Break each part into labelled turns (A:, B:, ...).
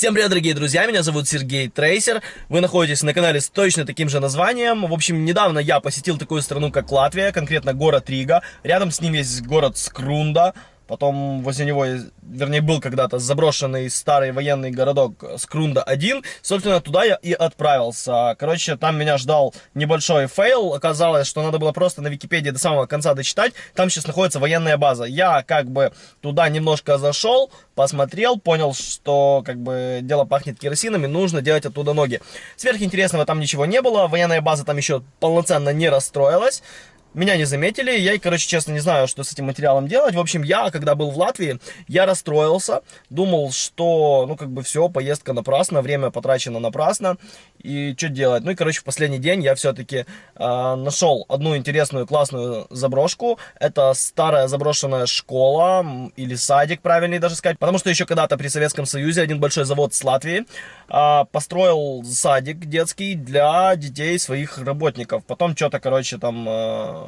A: Всем привет, дорогие друзья, меня зовут Сергей Трейсер, вы находитесь на канале с точно таким же названием. В общем, недавно я посетил такую страну, как Латвия, конкретно город Рига. Рядом с ним есть город Скрунда, Потом возле него, вернее, был когда-то заброшенный старый военный городок Скрунда-1. Собственно, туда я и отправился. Короче, там меня ждал небольшой фейл. Оказалось, что надо было просто на Википедии до самого конца дочитать. Там сейчас находится военная база. Я как бы туда немножко зашел, посмотрел, понял, что как бы дело пахнет керосином и нужно делать оттуда ноги. Сверхинтересного там ничего не было. Военная база там еще полноценно не расстроилась. Меня не заметили, я, короче, честно, не знаю, что с этим материалом делать. В общем, я, когда был в Латвии, я расстроился, думал, что, ну, как бы все, поездка напрасно, время потрачено напрасно, и что делать? Ну, и, короче, в последний день я все-таки э, нашел одну интересную, классную заброшку. Это старая заброшенная школа, или садик, правильнее даже сказать, потому что еще когда-то при Советском Союзе один большой завод с Латвии э, построил садик детский для детей своих работников. Потом что-то, короче, там... Э,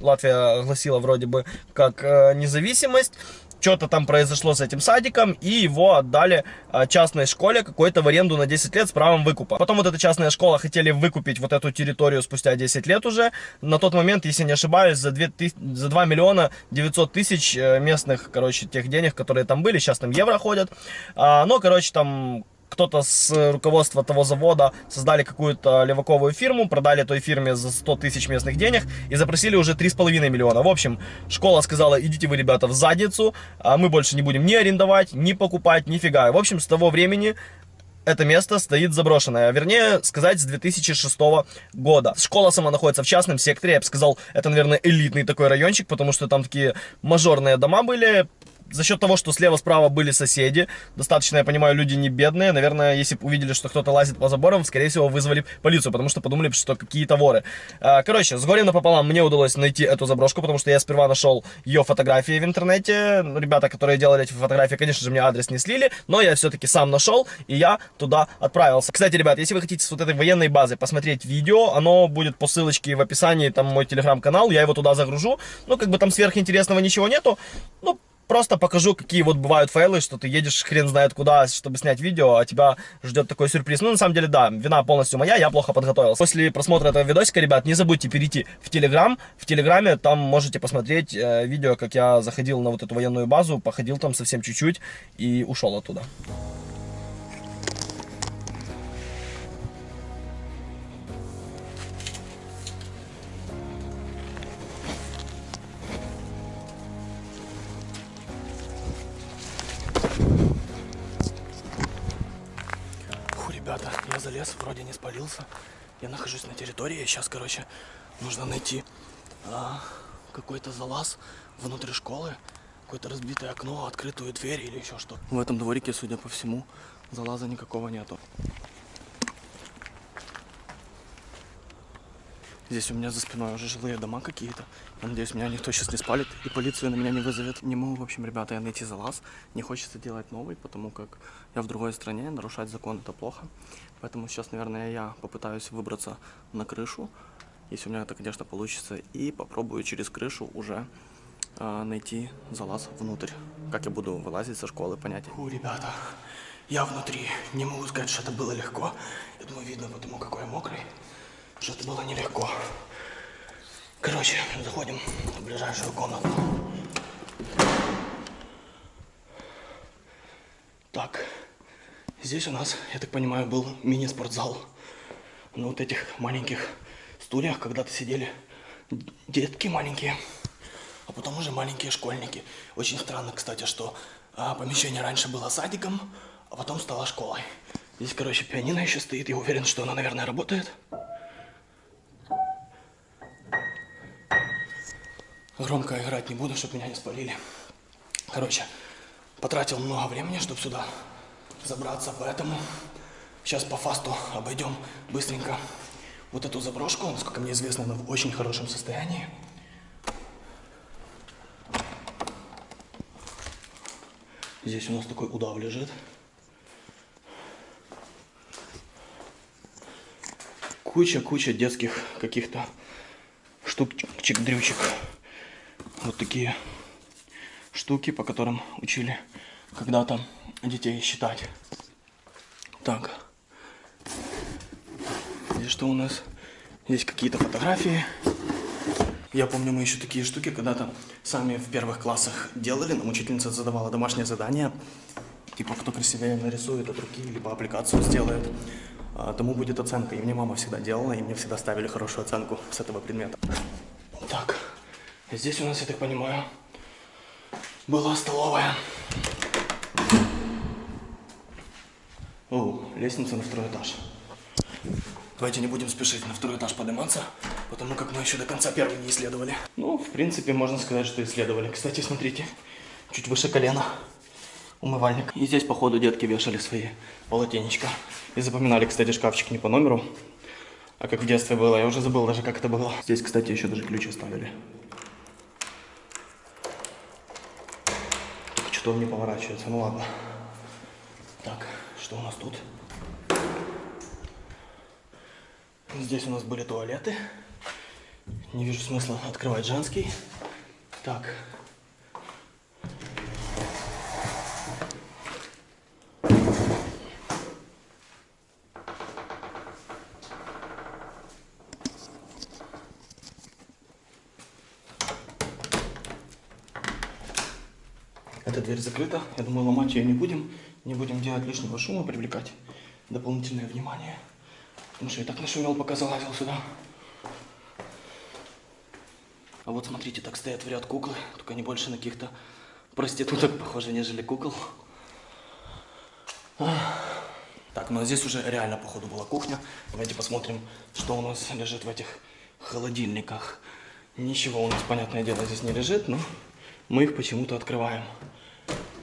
A: Латвия огласила вроде бы как э, независимость. Что-то там произошло с этим садиком, и его отдали э, частной школе какой-то в аренду на 10 лет с правом выкупа. Потом вот эта частная школа хотели выкупить вот эту территорию спустя 10 лет уже. На тот момент, если не ошибаюсь, за 2, за 2 миллиона 900 тысяч э, местных, короче, тех денег, которые там были, сейчас там евро ходят. А, но, короче, там кто-то с руководства того завода создали какую-то леваковую фирму, продали той фирме за 100 тысяч местных денег и запросили уже 3,5 миллиона. В общем, школа сказала, идите вы, ребята, в задницу, а мы больше не будем ни арендовать, ни покупать, нифига. В общем, с того времени это место стоит заброшенное, вернее сказать, с 2006 года. Школа сама находится в частном секторе, я бы сказал, это, наверное, элитный такой райончик, потому что там такие мажорные дома были, за счет того, что слева-справа были соседи, достаточно, я понимаю, люди не бедные, наверное, если бы увидели, что кто-то лазит по заборам, скорее всего, вызвали полицию, потому что подумали, что какие-то воры. А, короче, с горем напополам мне удалось найти эту заброшку, потому что я сперва нашел ее фотографии в интернете. Ребята, которые делали эти фотографии, конечно же, мне адрес не слили, но я все-таки сам нашел, и я туда отправился. Кстати, ребят, если вы хотите с вот этой военной базы посмотреть видео, оно будет по ссылочке в описании, там мой телеграм-канал, я его туда загружу. Ну, как бы там сверхинтересного ничего нету, ну, Просто покажу, какие вот бывают фейлы, что ты едешь хрен знает куда, чтобы снять видео, а тебя ждет такой сюрприз. Ну, на самом деле, да, вина полностью моя, я плохо подготовился. После просмотра этого видосика, ребят, не забудьте перейти в Телеграм. В Телеграме там можете посмотреть э, видео, как я заходил на вот эту военную базу, походил там совсем чуть-чуть и ушел оттуда. Я нахожусь на территории, сейчас, короче, нужно найти а, какой-то залаз внутри школы, какое-то разбитое окно, открытую дверь или еще что. В этом дворике, судя по всему, залаза никакого нету. Здесь у меня за спиной уже жилые дома какие-то. Я надеюсь, меня никто сейчас не спалит и полицию на меня не вызовет. Не могу, в общем, ребята, я найти залаз. Не хочется делать новый, потому как я в другой стране, нарушать закон это плохо. Поэтому сейчас, наверное, я попытаюсь выбраться на крышу, если у меня это, конечно, получится, и попробую через крышу уже э, найти залаз внутрь. Как я буду вылазить со школы, понятия. Фу, ребята, я внутри. Не могу сказать, что это было легко. Я думаю, видно потому, какой я мокрый что это было нелегко. Короче, заходим в ближайшую комнату. Так, здесь у нас, я так понимаю, был мини-спортзал. На вот этих маленьких стульях когда-то сидели детки маленькие, а потом уже маленькие школьники. Очень странно, кстати, что а, помещение раньше было садиком, а потом стало школой. Здесь, короче, пианино еще стоит. Я уверен, что она, наверное, работает. Громко играть не буду, чтобы меня не спалили. Короче, потратил много времени, чтобы сюда забраться, поэтому сейчас по фасту обойдем быстренько вот эту заброшку. Насколько мне известно, она в очень хорошем состоянии. Здесь у нас такой удав лежит. Куча-куча детских каких-то штучек-дрючек вот такие штуки, по которым учили когда-то детей считать.
B: Так. Здесь что у нас? Здесь какие-то фотографии. Я помню, мы еще такие штуки когда-то сами в первых классах делали. Нам учительница задавала домашнее задание. Типа, кто красивее нарисует от руки, либо аппликацию сделает, а, тому будет оценка. И мне мама всегда делала, и мне всегда ставили хорошую оценку с этого предмета. Так, здесь у нас, я так понимаю, была столовая. О, лестница на второй этаж. Давайте не будем спешить на второй этаж подниматься, потому как мы еще до конца первый не исследовали. Ну, в принципе, можно сказать, что исследовали. Кстати, смотрите, чуть выше колена умывальник. И здесь, походу, детки вешали свои полотенечка. И запоминали, кстати, шкафчик не по номеру, а как в детстве было. Я уже забыл даже, как это было. Здесь, кстати, еще даже ключ оставили. Что он не поворачивается, ну ладно. Так, что у нас тут? Здесь у нас были туалеты. Не вижу смысла открывать женский. Так. Эта дверь закрыта. Я думаю, ломать ее не будем. Не будем делать лишнего шума, привлекать дополнительное внимание. Потому что я так нашумел, пока залазил сюда. А вот смотрите, так стоят в ряд куклы. Только они больше на каких-то проституток похожи, нежели кукол. Так, ну а здесь уже реально, походу, была кухня. Давайте посмотрим, что у нас лежит в этих холодильниках. Ничего у нас, понятное дело, здесь не лежит, но мы их почему-то открываем.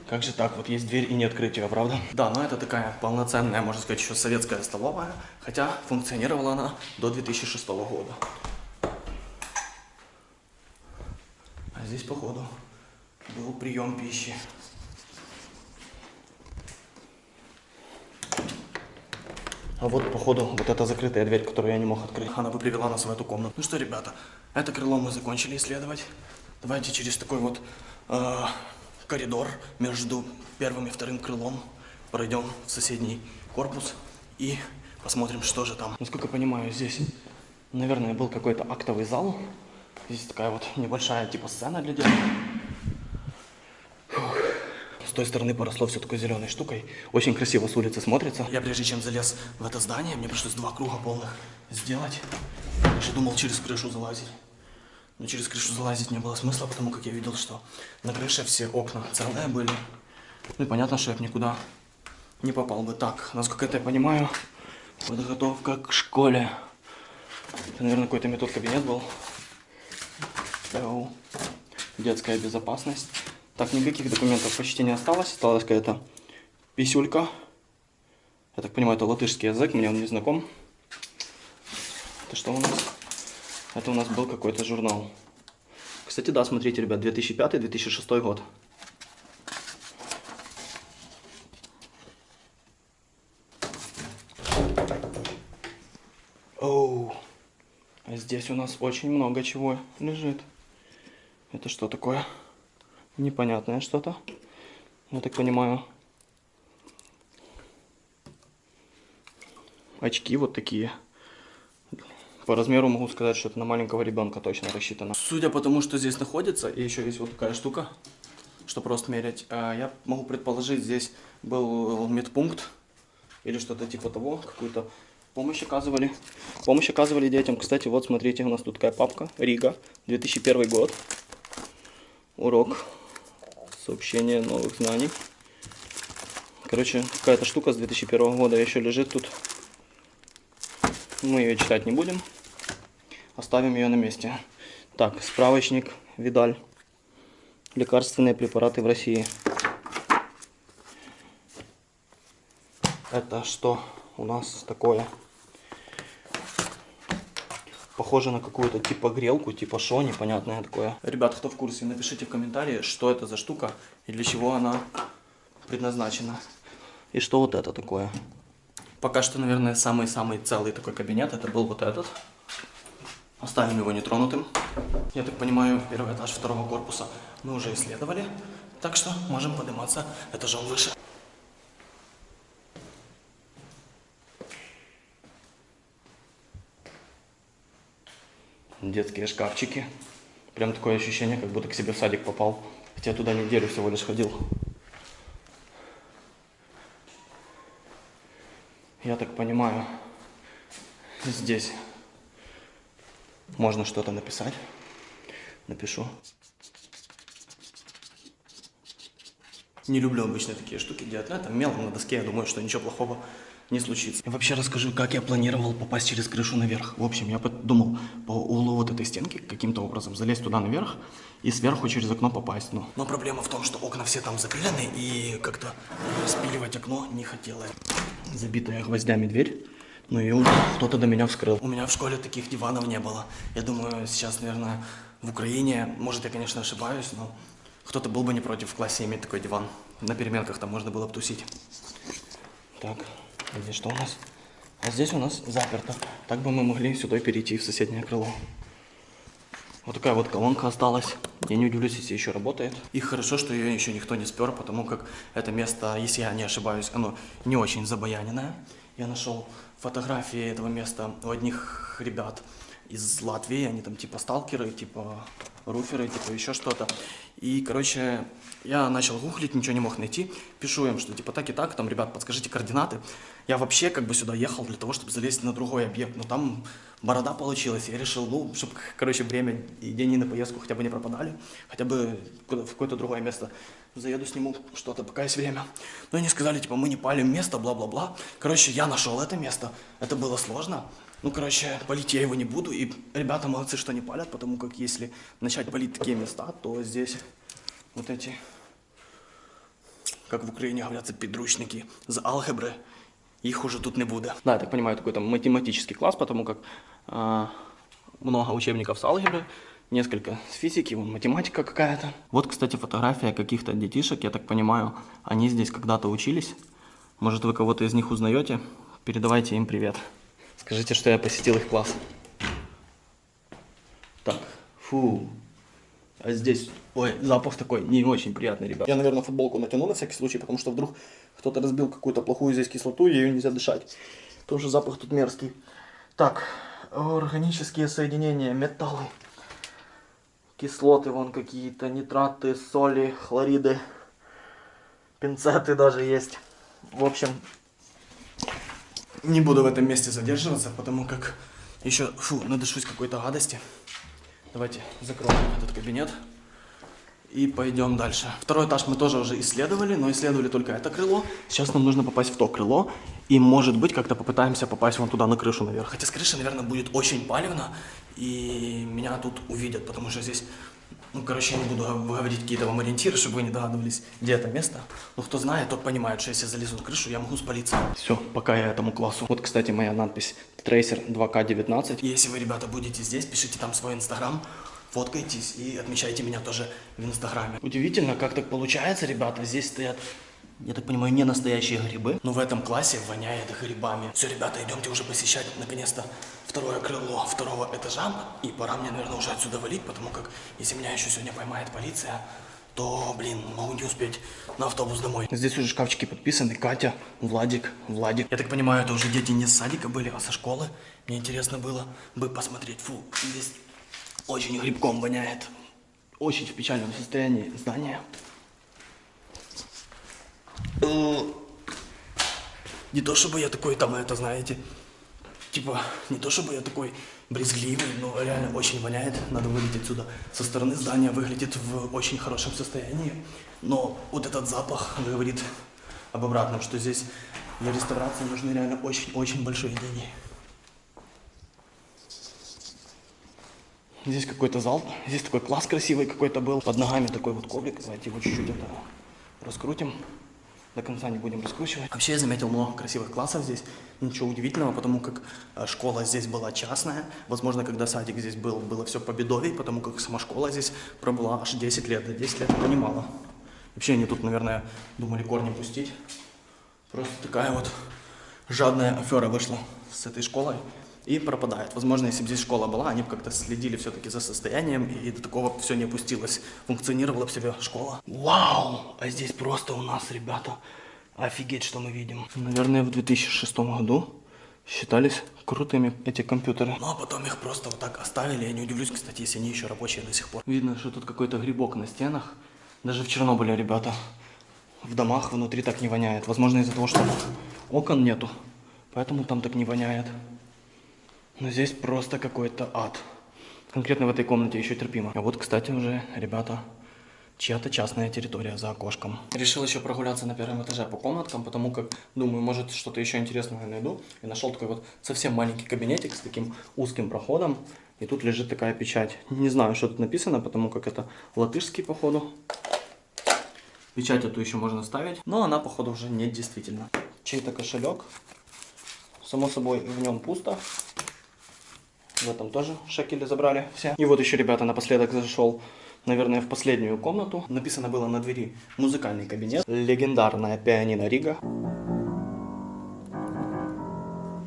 B: Как же так? Вот есть дверь и не открыть ее, правда? Да, но это такая полноценная, можно сказать, еще советская столовая. Хотя функционировала она до 2006 года. А здесь, походу, был прием пищи. А вот, походу, вот эта закрытая дверь, которую я не мог открыть. Она бы привела нас в эту комнату. Ну что, ребята, это крыло мы закончили исследовать. Давайте через такой вот э, коридор между первым и вторым крылом. Пройдем в соседний корпус и посмотрим, что же там. Насколько я понимаю, здесь, наверное, был какой-то актовый зал. Здесь такая вот небольшая типа сцена для девушек. С той стороны поросло все такой зеленой штукой. Очень красиво с улицы смотрится. Я прежде чем залез в это здание, мне пришлось два круга полных сделать. Я даже думал через крышу залазить. Но через крышу залазить не было смысла, потому как я видел, что на крыше все окна целые были. Ну и понятно, что я бы никуда не попал бы. Так, насколько это я понимаю, подготовка к школе. Это, наверное, какой-то метод кабинет был. Детская безопасность. Так, никаких документов почти не осталось. Осталась какая-то писюлька. Я так понимаю, это латышский язык, мне он не знаком. Это что у нас? Это у нас был какой-то журнал. Кстати, да, смотрите, ребят, 2005-2006 год. Оу. А здесь у нас очень много чего лежит. Это что такое? Непонятное что-то. Я так понимаю. Очки вот такие. По размеру могу сказать, что это на маленького ребенка точно рассчитано. Судя по тому, что здесь находится, и еще есть вот такая штука, что просто мерять, а, я могу предположить, здесь был медпункт или что-то типа того, какую-то помощь оказывали. Помощь оказывали детям. Кстати, вот смотрите, у нас тут такая папка, Рига, 2001 год. Урок, сообщение новых знаний. Короче, какая-то штука с 2001 года еще лежит тут. Мы ее читать не будем. Оставим ее на месте. Так, справочник Видаль. Лекарственные препараты в России. Это что у нас такое? Похоже на какую-то типа грелку, типа шо, непонятное такое. Ребят, кто в курсе, напишите в комментарии, что это за штука и для чего она предназначена. И что вот это такое. Пока что, наверное, самый-самый целый такой кабинет, это был вот этот. Оставим его нетронутым. Я так понимаю, первый этаж второго корпуса мы уже исследовали, так что можем подниматься этажом выше. Детские шкафчики. Прям такое ощущение, как будто к себе в садик попал. Хотя туда неделю всего лишь ходил. Я так понимаю, здесь можно что-то написать. Напишу. Не люблю обычно такие штуки делать, но это мелом на доске, я думаю, что ничего плохого не случится. И вообще расскажу, как я планировал попасть через крышу наверх. В общем, я подумал по углу вот этой стенки каким-то образом залезть туда наверх и сверху через окно попасть. Ну. Но проблема в том, что окна все там запилены и как-то спиливать окно не хотелось. Забитая гвоздями дверь. Ну и кто-то до меня вскрыл. У меня в школе таких диванов не было. Я думаю, сейчас, наверное, в Украине, может, я, конечно, ошибаюсь, но кто-то был бы не против в классе иметь такой диван. На переменках там можно было бы тусить. Так, а здесь что у нас? А здесь у нас заперто. Так бы мы могли сюда перейти в соседнее крыло. Вот такая вот колонка осталась. Я не удивлюсь, если еще работает. И хорошо, что ее еще никто не спер, потому как это место, если я не ошибаюсь, оно не очень забояненное. Я нашел фотографии этого места у одних ребят из Латвии. Они там типа сталкеры, типа руферы, типа еще что-то. И, короче, я начал гуглить, ничего не мог найти. Пишу им, что типа так и так, там, ребят, подскажите координаты. Я вообще как бы сюда ехал для того, чтобы залезть на другой объект, но там борода получилась. Я решил, ну, чтобы, короче, время и деньги на поездку хотя бы не пропадали, хотя бы в какое-то другое место заеду, сниму что-то, пока есть время. Но они сказали, типа, мы не палим место, бла-бла-бла. Короче, я нашел это место. Это было сложно. Ну, короче, палить я его не буду. И ребята молодцы, что не палят, потому как если начать палить такие места, то здесь вот эти, как в Украине говорятся, подручники з алгебры, их уже тут не будет. Да, я так понимаю, такой там математический класс, потому как э, много учебников с алгебры, несколько с физики, вон математика какая-то. Вот, кстати, фотография каких-то детишек, я так понимаю, они здесь когда-то учились. Может, вы кого-то из них узнаете? Передавайте им привет. Скажите, что я посетил их класс. Так, фу. А здесь, ой, запах такой не очень приятный, ребят. Я, наверное, футболку натяну на всякий случай, потому что вдруг кто-то разбил какую-то плохую здесь кислоту, и ее нельзя дышать. Тоже запах тут мерзкий. Так, органические соединения, металлы, кислоты вон какие-то, нитраты, соли, хлориды, пинцеты даже есть. В общем, не буду в этом месте задерживаться, потому как еще, фу, надышусь какой-то гадости. Давайте закроем этот кабинет и пойдем дальше. Второй этаж мы тоже уже исследовали, но исследовали только это крыло. Сейчас нам нужно попасть в то крыло, и может быть как-то попытаемся попасть вон туда на крышу наверх. Хотя с крыши, наверное, будет очень палевно, и меня тут увидят, потому что здесь ну, короче, я не буду говорить какие-то вам ориентиры, чтобы вы не догадывались, где это место. Но кто знает, тот понимает, что если я залезу на крышу, я могу спалиться. Все, пока я этому классу. Вот, кстати, моя надпись Tracer 2К19. Если вы, ребята, будете здесь, пишите там свой инстаграм, фоткайтесь и отмечайте меня тоже в инстаграме. Удивительно, как так получается, ребята. Здесь стоят я так понимаю, не настоящие грибы. Но в этом классе воняет грибами. Все, ребята, идемте уже посещать, наконец-то, второе крыло второго этажа. И пора мне, наверное, уже отсюда валить, потому как, если меня еще сегодня поймает полиция, то, блин, могу не успеть на автобус домой. Здесь уже шкафчики подписаны. Катя, Владик, Владик. Я так понимаю, это уже дети не с садика были, а со школы. Мне интересно было бы посмотреть. Фу, здесь очень грибком воняет. Очень в печальном состоянии здания. Не то чтобы я такой там, это знаете, типа, не то чтобы я такой брезгливый, но реально очень воняет, надо вылететь отсюда. Со стороны здания выглядит в очень хорошем состоянии, но вот этот запах говорит об обратном, что здесь для реставрации нужны реально очень-очень большие деньги. Здесь какой-то зал, здесь такой класс красивый какой-то был, под ногами такой вот коврик, давайте его чуть-чуть это раскрутим до конца не будем раскручивать. Вообще я заметил много красивых классов здесь, ничего удивительного, потому как э, школа здесь была частная. Возможно, когда садик здесь был, было все по бедовей, потому как сама школа здесь пробыла аж 10 лет, да 10 лет это немало. Вообще они тут, наверное, думали корни пустить. Просто такая вот жадная афера вышла с этой школой и пропадает. Возможно, если бы здесь школа была, они бы как-то следили все-таки за состоянием, и до такого все не опустилось. Функционировала бы себе школа. Вау! А здесь просто у нас, ребята, офигеть, что мы видим. Наверное, в 2006 году считались крутыми, эти компьютеры. Ну а потом их просто вот так оставили. Я не удивлюсь, кстати, если они еще рабочие до сих пор. Видно, что тут какой-то грибок на стенах. Даже в Чернобыле, ребята, в домах внутри так не воняет. Возможно, из-за того, что окон нету. Поэтому там так не воняет. Но здесь просто какой-то ад. Конкретно в этой комнате еще терпимо. А вот, кстати, уже, ребята, чья-то частная территория за окошком. Решил еще прогуляться на первом этаже по комнаткам, потому как, думаю, может что-то еще интересное найду. И нашел такой вот совсем маленький кабинетик с таким узким проходом. И тут лежит такая печать. Не знаю, что тут написано, потому как это латышский, походу. Печать эту еще можно ставить, но она, походу, уже не действительно. Чей-то кошелек. Само собой, в нем пусто. В этом тоже шекели забрали все. И вот еще, ребята, напоследок зашел, наверное, в последнюю комнату. Написано было на двери «Музыкальный кабинет». Легендарная пианино Рига.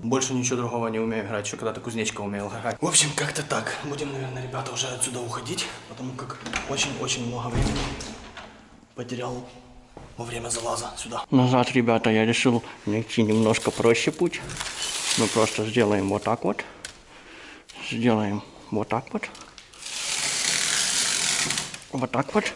B: Больше ничего другого не умею играть, еще когда-то кузнечка умел играть. В общем, как-то так. Будем, наверное, ребята, уже отсюда уходить, потому как очень-очень много времени потерял во время залаза сюда. Назад, ребята, я решил найти немножко проще путь. Мы просто сделаем вот так вот. Сделаем вот так вот. Вот так вот.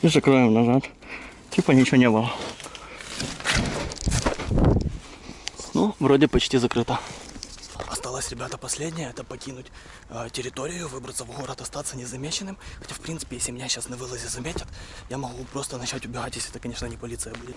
B: И закроем назад. Типа ничего не было. Ну, вроде почти закрыто. Осталось, ребята, последнее, это покинуть э, территорию, выбраться в город, остаться незамеченным. Хотя, в принципе, если меня сейчас на вылазе заметят, я могу просто начать убегать, если это, конечно, не полиция будет.